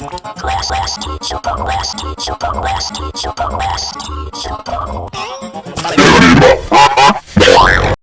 Glass, glass teacher, last, teacher, glass teacher, glass teacher.